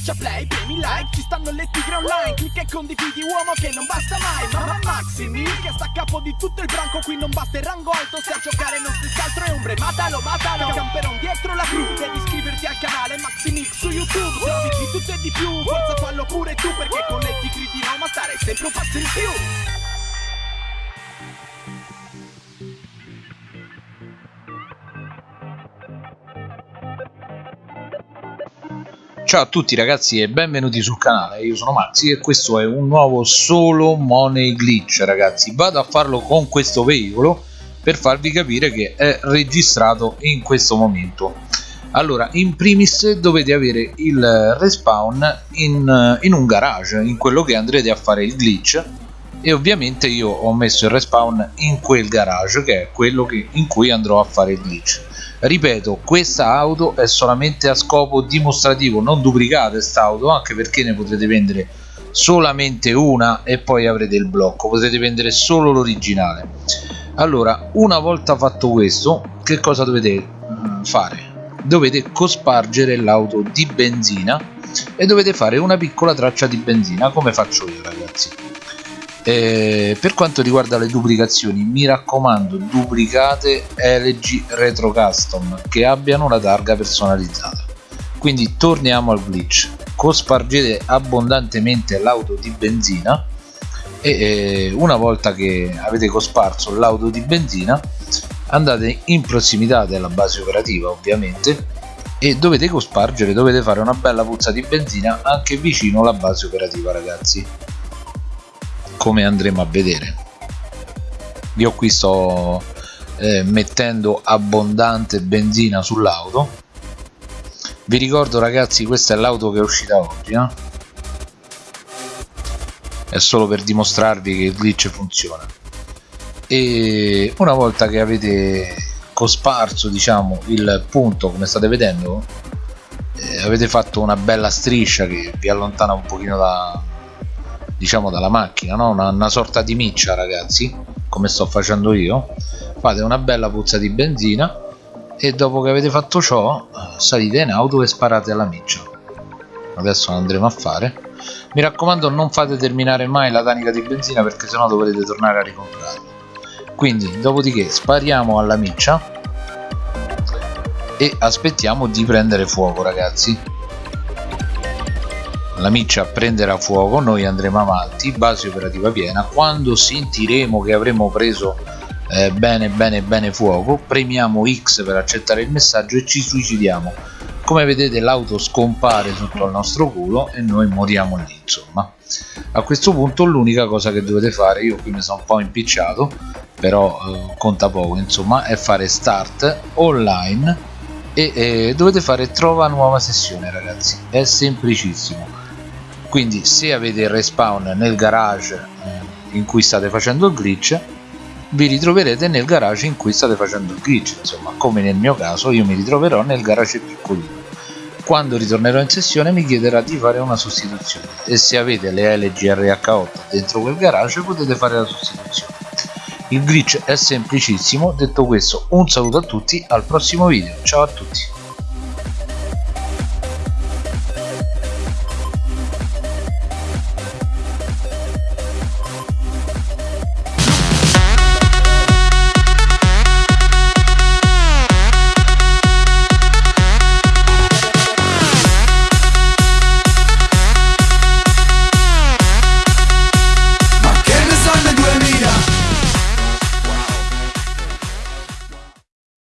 Schiaccia play, premi like, ci stanno le tigre online Clicca e condividi uomo che non basta mai Mamma Maximi che sta a capo di tutto il branco Qui non basta il rango alto, se a giocare non si altro è ombre Matalo, matalo, camperon dietro la cru Devi iscriverti al canale Maximix su YouTube Se di tutto e di più, forza fallo pure tu Perché con le tigre di Roma stare sempre un passo in più Ciao a tutti ragazzi e benvenuti sul canale, io sono Maxi e questo è un nuovo solo money glitch ragazzi. Vado a farlo con questo veicolo per farvi capire che è registrato in questo momento. Allora, in primis dovete avere il respawn in, in un garage, in quello che andrete a fare il glitch. E ovviamente io ho messo il respawn in quel garage che è quello che, in cui andrò a fare il glitch ripeto questa auto è solamente a scopo dimostrativo. Non duplicate quest'auto anche perché ne potrete vendere solamente una e poi avrete il blocco. Potrete vendere solo l'originale. Allora una volta fatto questo che cosa dovete mm, fare? Dovete cospargere l'auto di benzina e dovete fare una piccola traccia di benzina come faccio io ragazzi eh, per quanto riguarda le duplicazioni mi raccomando duplicate LG Retro Custom che abbiano la targa personalizzata. Quindi torniamo al glitch. Cospargete abbondantemente l'auto di benzina e eh, una volta che avete cosparso l'auto di benzina andate in prossimità della base operativa ovviamente e dovete cospargere dovete fare una bella puzza di benzina anche vicino alla base operativa ragazzi come andremo a vedere. Io qui sto eh, mettendo abbondante benzina sull'auto. Vi ricordo ragazzi questa è l'auto che è uscita oggi eh? è solo per dimostrarvi che il glitch funziona. E una volta che avete cosparso diciamo il punto come state vedendo eh, avete fatto una bella striscia che vi allontana un pochino da, diciamo dalla macchina no? una, una sorta di miccia ragazzi come sto facendo io. Fate una bella puzza di benzina e dopo che avete fatto ciò salite in auto e sparate alla miccia. Adesso andremo a fare. Mi raccomando non fate terminare mai la tanica di benzina perché sennò dovrete tornare a ricomprarla. Quindi dopodiché spariamo alla miccia e aspettiamo di prendere fuoco ragazzi la miccia prenderà fuoco noi andremo avanti base operativa piena. Quando sentiremo che avremo preso eh, bene bene bene fuoco premiamo X per accettare il messaggio e ci suicidiamo. Come vedete l'auto scompare sotto al nostro culo e noi moriamo lì insomma. A questo punto l'unica cosa che dovete fare io qui mi sono un po' impicciato però eh, conta poco insomma è fare start online e eh, dovete fare trova nuova sessione ragazzi. È semplicissimo quindi se avete il respawn nel garage eh, in cui state facendo il glitch vi ritroverete nel garage in cui state facendo il glitch. Insomma come nel mio caso io mi ritroverò nel garage piccolino. Quando ritornerò in sessione mi chiederà di fare una sostituzione. E se avete le LGRH8 dentro quel garage potete fare la sostituzione. Il glitch è semplicissimo. Detto questo un saluto a tutti al prossimo video. Ciao a tutti